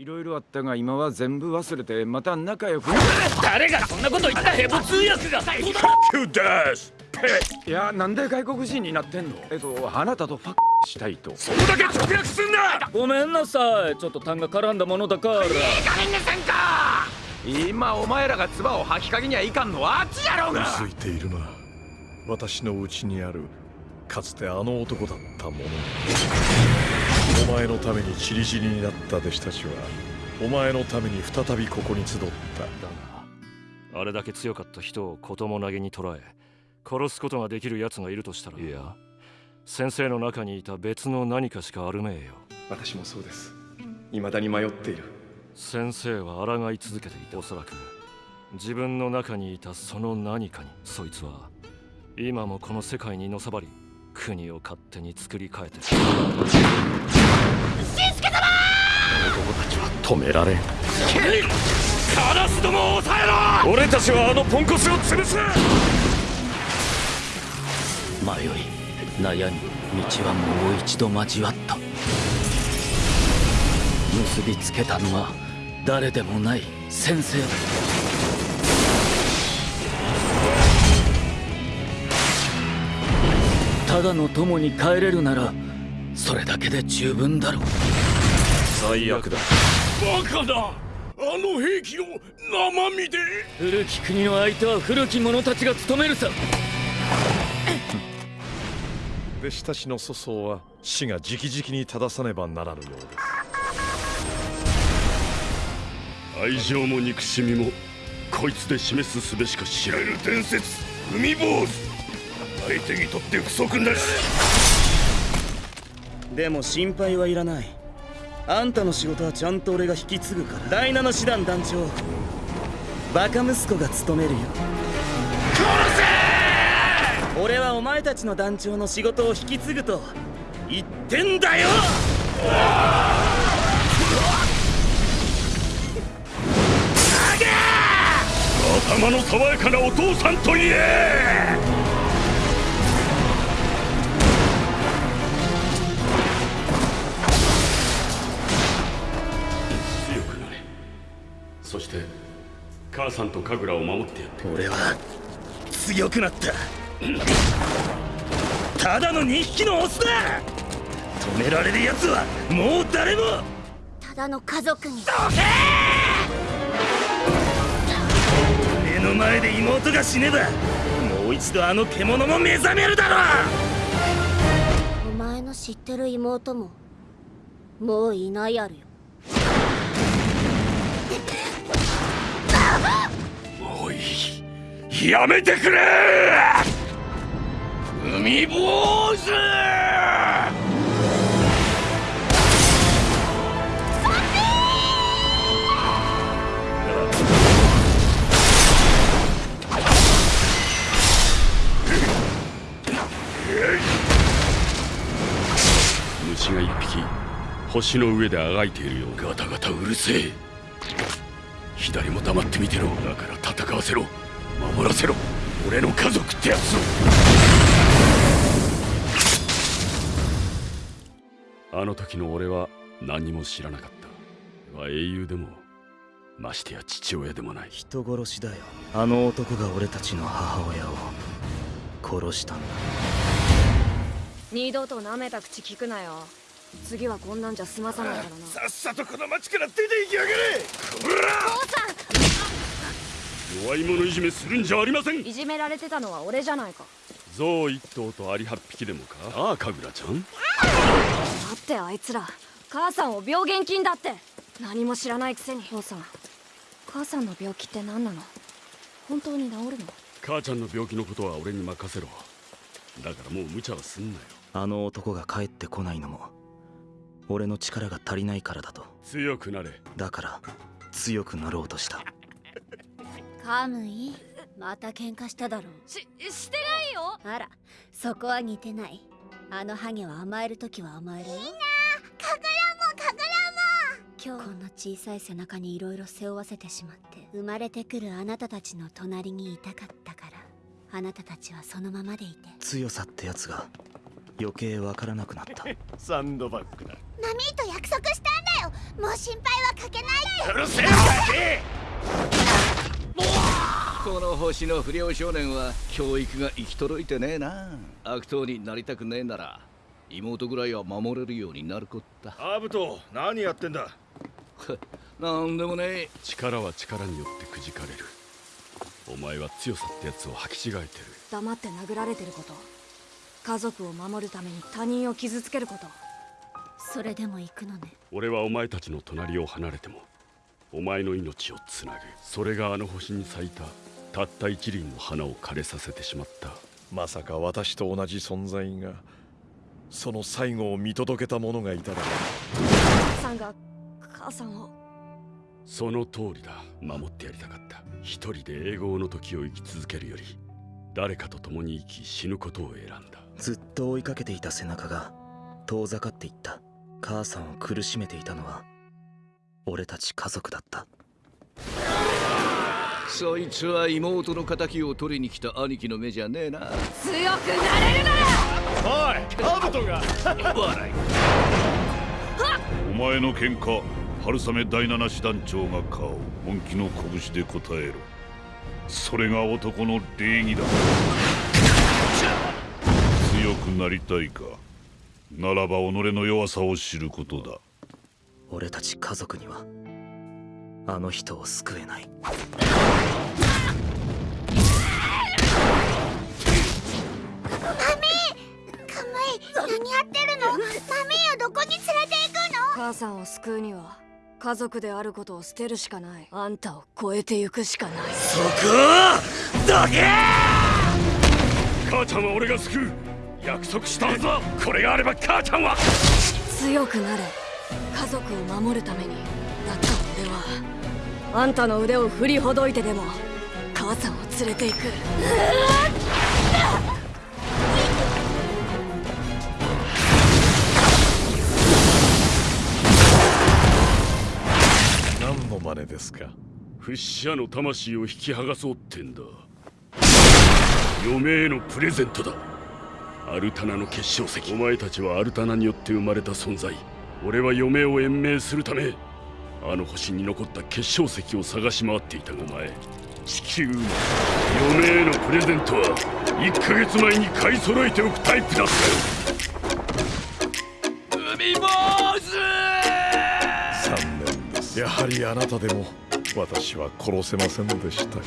いろいろあったが今は全部忘れてまた仲良く誰がそんなこと言ったヘボ通訳が。いやなんで外国人になってんの？えっとあなたとファッしたいと。そこだけ直訳すんな！ごめんなさいちょっと痰が絡んだものだから。いい加減にせんか！今お前らが唾を吐きかけにはいかんのはあっちやろうが！ついているな。私の内にあるかつてあの男だったものお前のためにチリチリになった弟子たちはお前のために再びここに集った。だがあれだけ強かった人を子供投げに捕らえ殺すことができる奴がいるとしたら。いや先生の中にいた別の何かしかあるめえよ。私もそうです。未だに迷っている。先生は抗い続けていた。おそらく。自分の中にいたその何かに。そいつは今もこの世界にのさばり国を勝手に作り変えてるしんすけ様男たちは止められん。カラスどもを抑えろ！俺たちはあのポンコツを潰す！迷い悩み道はもう一度交わった。結びつけたのは誰でもない先生だ。ただの友に帰れるならそれだけで十分だろう。最悪だ。バカだ。あの兵器を生身で。古き国の相手は古き者たちが務めるさ。弟子たちの粗相は死が直々に正さねばならぬようです。愛情も憎しみもこいつで示すすべしか知られる伝説。海坊主。相手にとって不足なしでも心配はいらない。あんたの仕事はちゃんと俺が引き継ぐから。第七師団団長バカ息子が務めるよ。殺せ俺はお前たちの団長の仕事を引き継ぐと言ってんだよ！頭の爽やかなお父さんと言え母さんと神楽を守ってやって俺は強くなった。ただの2匹のオスだ。止められる奴はもう誰も。ただの家族に。どけ目の前で妹が死ねばもう一度あの獣も目覚めるだろお前の知ってる妹ももういないやるよやめてくれ!海坊主!虫が一匹星の上であがいているようガタガタうるせえ左も黙ってみてろ。だから戦わせろ。守らせろ。俺の家族ってやつを。あの時の俺は何も知らなかった。は英雄でもましてや父親でもない。人殺しだよ。あの男が俺たちの母親を。殺したんだ。二度と舐めた口聞くなよ次はこんなんじゃ済まさないからな。さっさとこの町から出て行きやがれ。こら。弱い者いじめするんじゃありません。いじめられてたのは俺じゃないか。象一頭とアリ八匹でもか。ああ神楽ちゃん。だってあいつら。母さんを病原菌だって。何も知らないくせに。父さん。母さんの病気って何なの？本当に治るの？母ちゃんの病気のことは俺に任せろ。だからもう無茶はすんなよ。あの男が帰ってこないのも俺の力が足りないからだと。強くなれ。だから強くなろうとした。カムイ？また喧嘩しただろししてないよ。あらそこは似てない。あのハゲは甘える時は甘えるよ。いいな。かぐらもかぐら今日こんな小さい背中にいろいろ背負わせてしまって生まれてくるあなたたちの隣にいたかったからあなたたちはそのままでいて。強さってやつが余計わからなくなった。サンドバッグだナミーと約束したんだよもう心配はかけないでうるせえガキこの星の不良少年は教育が行き届いてねえな。悪党になりたくねえな。ら妹ぐらいは守れるようになるこったアブト何やってんだなんでもねえ力は力によってくじかれる。お前は強さってやつを履き違えてる。黙って殴られてること。家族を守るために他人を傷つけることそれでも行くのね。俺はお前たちの隣を離れてもお前の命をつなぐ。それがあの星に咲いたたった一輪の花を枯れさせてしまった。まさか私と同じ存在がその最後を見届けた者がいたら。母さんが母さんを。その通りだ。守ってやりたかった。一人で英語の時を生き続けるより誰かと共に生き死ぬことを選んだ。ずっと追いかけていた背中が遠ざかっていった母さんを苦しめていたのは俺たち家族だった。そいつは妹の敵を取りに来た兄貴の目じゃねえな。強くなれるなら！おいアブトが！笑いお前の喧嘩春雨第七師団長が顔本気の拳で答えろ。それが男の礼儀だ。強くなりたいか？ならば己の弱さを知ることだ。俺たち家族にはあの人を救えない。マミーカムイ何やってるの？マミーをどこに連れて行くの？母さんを救うには家族であることを捨てるしかない。あんたを超えてゆくしかない。そこだけ！母ちゃんは俺が救う約束したはずだ。これがあれば母ちゃんは。強くなれ。家族を守るために。だった俺は。あんたの腕を振りほどいてでも母さんを連れて行く。何の真似ですか。フッシャの魂を引き剥がそうってんだ。嫁へのプレゼントだアルタナの結晶石。お前たちはアルタナによって生まれた存在。俺は嫁を延命するためあの星に残った結晶石を探し回っていたがお前。地球の嫁へのプレゼントは1ヶ月前に買い揃えておくタイプだったよ。海坊主！残念です。やはりあなたでも私は殺せませんでしたか